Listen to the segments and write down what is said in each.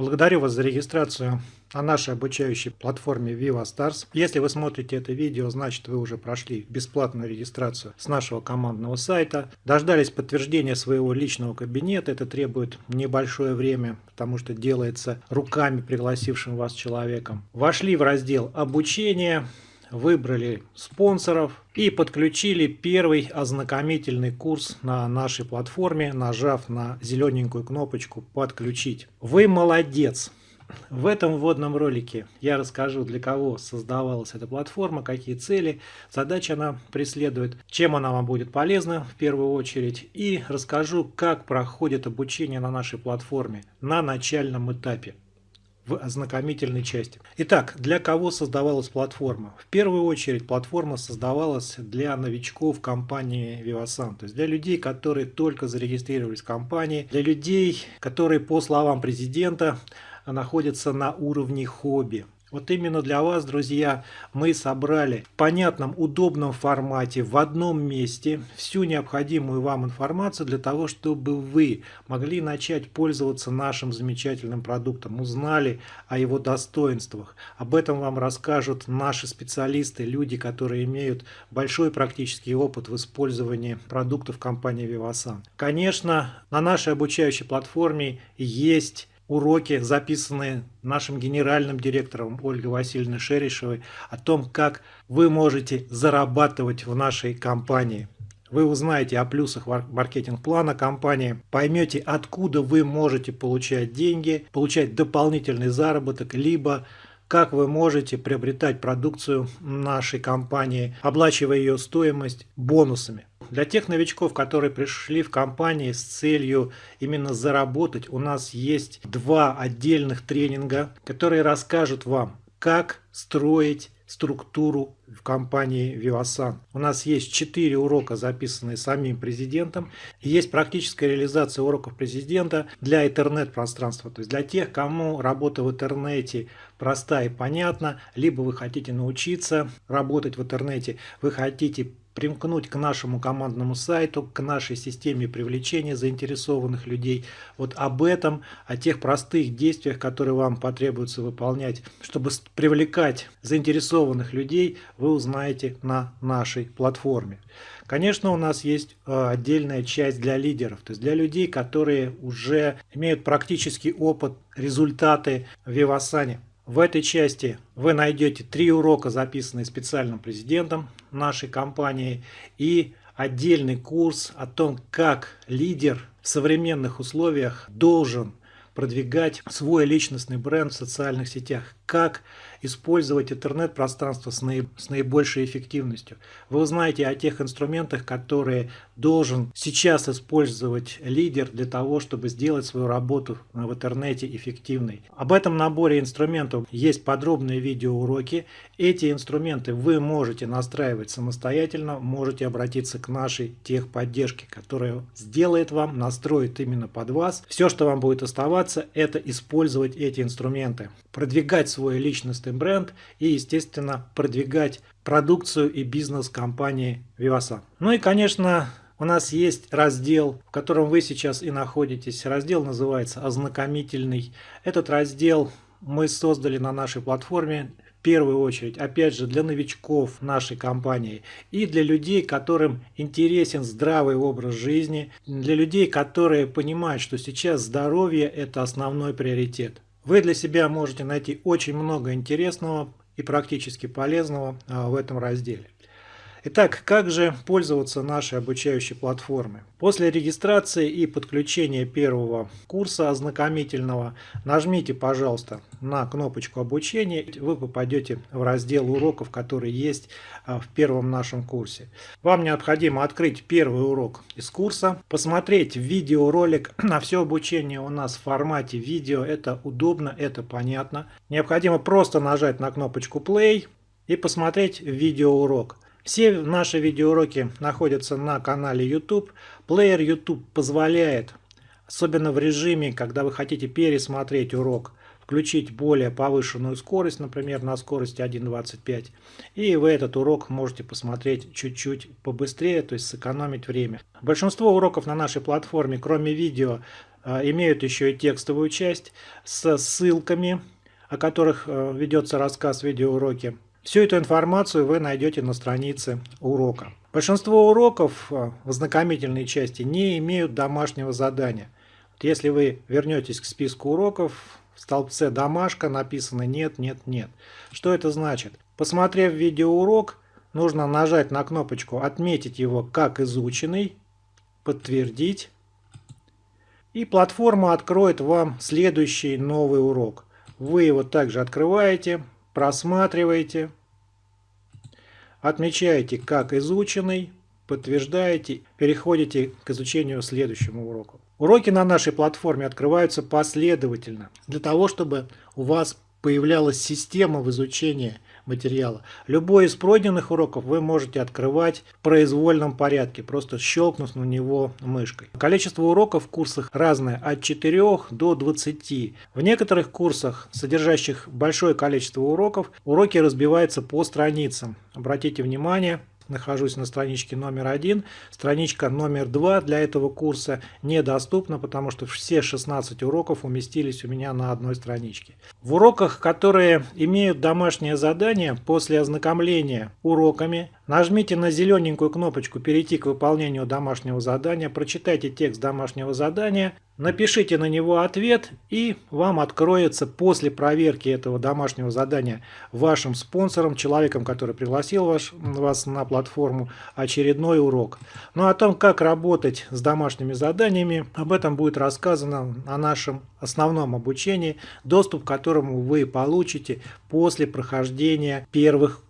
Благодарю вас за регистрацию на нашей обучающей платформе Viva Stars. Если вы смотрите это видео, значит вы уже прошли бесплатную регистрацию с нашего командного сайта. Дождались подтверждения своего личного кабинета. Это требует небольшое время, потому что делается руками пригласившим вас человеком. Вошли в раздел обучение выбрали спонсоров и подключили первый ознакомительный курс на нашей платформе, нажав на зелененькую кнопочку «Подключить». Вы молодец! В этом вводном ролике я расскажу, для кого создавалась эта платформа, какие цели, задачи она преследует, чем она вам будет полезна в первую очередь, и расскажу, как проходит обучение на нашей платформе на начальном этапе в ознакомительной части. Итак, для кого создавалась платформа? В первую очередь платформа создавалась для новичков компании Vivasan, то есть для людей, которые только зарегистрировались в компании, для людей, которые по словам президента находятся на уровне хобби. Вот именно для вас, друзья, мы собрали в понятном, удобном формате, в одном месте всю необходимую вам информацию для того, чтобы вы могли начать пользоваться нашим замечательным продуктом, узнали о его достоинствах. Об этом вам расскажут наши специалисты, люди, которые имеют большой практический опыт в использовании продуктов компании Vivasan. Конечно, на нашей обучающей платформе есть уроки, записанные нашим генеральным директором Ольгой Васильевной Шерешевой, о том, как вы можете зарабатывать в нашей компании. Вы узнаете о плюсах маркетинг-плана компании, поймете, откуда вы можете получать деньги, получать дополнительный заработок, либо как вы можете приобретать продукцию нашей компании, оплачивая ее стоимость бонусами. Для тех новичков, которые пришли в компании с целью именно заработать, у нас есть два отдельных тренинга, которые расскажут вам, как строить структуру в компании Vivasan. У нас есть 4 урока, записанные самим президентом. есть практическая реализация уроков президента для интернет-пространства. То есть для тех, кому работа в интернете проста и понятна, либо вы хотите научиться работать в интернете, вы хотите примкнуть к нашему командному сайту, к нашей системе привлечения заинтересованных людей. Вот об этом, о тех простых действиях, которые вам потребуется выполнять, чтобы привлекать заинтересованных людей, вы узнаете на нашей платформе. Конечно, у нас есть э, отдельная часть для лидеров, то есть для людей, которые уже имеют практический опыт, результаты в Вивасане. В этой части вы найдете три урока, записанные специальным президентом нашей компании, и отдельный курс о том, как лидер в современных условиях должен продвигать свой личностный бренд в социальных сетях, как использовать интернет-пространство с, наиб с наибольшей эффективностью. Вы узнаете о тех инструментах, которые должен сейчас использовать лидер для того, чтобы сделать свою работу в интернете эффективной. Об этом наборе инструментов есть подробные видеоуроки. Эти инструменты вы можете настраивать самостоятельно, можете обратиться к нашей техподдержке, которая сделает вам, настроит именно под вас. Все, что вам будет оставаться, это использовать эти инструменты, продвигать свой личностный бренд и, естественно, продвигать продукцию и бизнес компании Vivasan. Ну и, конечно, у нас есть раздел, в котором вы сейчас и находитесь. Раздел называется «Ознакомительный». Этот раздел мы создали на нашей платформе в первую очередь, опять же, для новичков нашей компании и для людей, которым интересен здравый образ жизни, для людей, которые понимают, что сейчас здоровье – это основной приоритет. Вы для себя можете найти очень много интересного и практически полезного а, в этом разделе. Итак, как же пользоваться нашей обучающей платформой? После регистрации и подключения первого курса ознакомительного нажмите, пожалуйста, на кнопочку обучения. Вы попадете в раздел уроков, который есть а, в первом нашем курсе. Вам необходимо открыть первый урок из курса, посмотреть видеоролик. На все обучение у нас в формате видео. Это удобно, это понятно. Необходимо просто нажать на кнопочку play и посмотреть видеоурок. Все наши видеоуроки находятся на канале YouTube. Плеер YouTube позволяет, особенно в режиме, когда вы хотите пересмотреть урок, включить более повышенную скорость, например, на скорости 1.25. И вы этот урок можете посмотреть чуть-чуть побыстрее, то есть сэкономить время. Большинство уроков на нашей платформе, кроме видео, э, имеют еще и текстовую часть с ссылками, о которых э, ведется рассказ в видеоуроке. Всю эту информацию вы найдете на странице урока. Большинство уроков э, в ознакомительной части не имеют домашнего задания. Если вы вернетесь к списку уроков, в столбце «Домашка» написано «Нет, нет, нет». Что это значит? Посмотрев видеоурок, нужно нажать на кнопочку «Отметить его как изученный», «Подтвердить». И платформа откроет вам следующий новый урок. Вы его также открываете, просматриваете, отмечаете как изученный, подтверждаете, переходите к изучению следующему уроку. Уроки на нашей платформе открываются последовательно, для того, чтобы у вас появлялась система в изучении материала. Любой из пройденных уроков вы можете открывать в произвольном порядке, просто щелкнув на него мышкой. Количество уроков в курсах разное, от 4 до 20. В некоторых курсах, содержащих большое количество уроков, уроки разбиваются по страницам. Обратите внимание, нахожусь на страничке номер один. Страничка номер два для этого курса недоступна, потому что все 16 уроков уместились у меня на одной страничке. В уроках, которые имеют домашнее задание, после ознакомления уроками Нажмите на зелененькую кнопочку «Перейти к выполнению домашнего задания», прочитайте текст домашнего задания, напишите на него ответ и вам откроется после проверки этого домашнего задания вашим спонсором, человеком, который пригласил ваш, вас на платформу, очередной урок. Ну о том, как работать с домашними заданиями, об этом будет рассказано на нашем основном обучении, доступ к которому вы получите после прохождения первых курсов.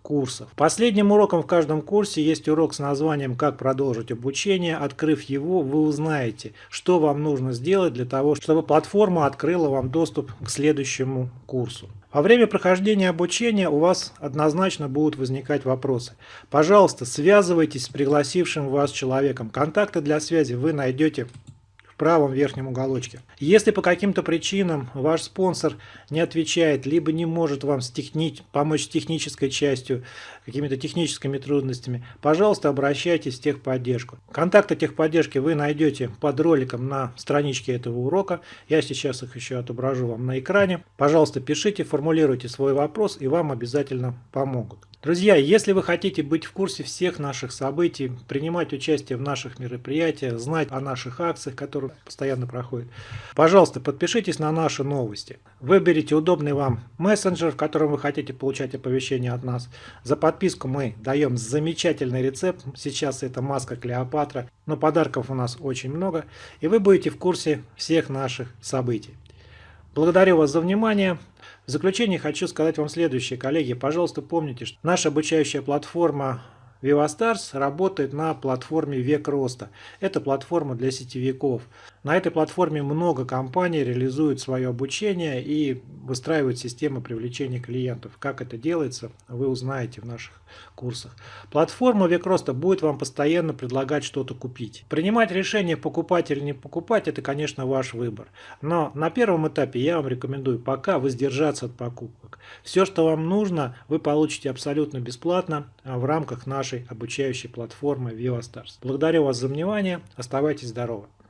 Последним уроком в каждом курсе есть урок с названием «Как продолжить обучение». Открыв его, вы узнаете, что вам нужно сделать для того, чтобы платформа открыла вам доступ к следующему курсу. Во время прохождения обучения у вас однозначно будут возникать вопросы. Пожалуйста, связывайтесь с пригласившим вас человеком. Контакты для связи вы найдете правом верхнем уголочке. Если по каким-то причинам ваш спонсор не отвечает, либо не может вам с техни... помочь с технической частью, какими-то техническими трудностями, пожалуйста, обращайтесь в техподдержку. Контакты техподдержки вы найдете под роликом на страничке этого урока. Я сейчас их еще отображу вам на экране. Пожалуйста, пишите, формулируйте свой вопрос, и вам обязательно помогут. Друзья, если вы хотите быть в курсе всех наших событий, принимать участие в наших мероприятиях, знать о наших акциях, которые постоянно проходят, пожалуйста, подпишитесь на наши новости. Выберите удобный вам мессенджер, в котором вы хотите получать оповещения от нас. За подписку мы даем замечательный рецепт. Сейчас это маска Клеопатра, но подарков у нас очень много. И вы будете в курсе всех наших событий. Благодарю вас за внимание. В заключение хочу сказать вам следующее, коллеги. Пожалуйста, помните, что наша обучающая платформа VivaStars работает на платформе Век Роста. Это платформа для сетевиков. На этой платформе много компаний реализуют свое обучение и выстраивают системы привлечения клиентов. Как это делается, вы узнаете в наших курсах. Платформа Век Роста будет вам постоянно предлагать что-то купить. Принимать решение покупать или не покупать, это, конечно, ваш выбор. Но на первом этапе я вам рекомендую пока воздержаться от покупок. Все, что вам нужно, вы получите абсолютно бесплатно а, в рамках нашей обучающей платформы VivaStars. Благодарю вас за внимание. Оставайтесь здоровы.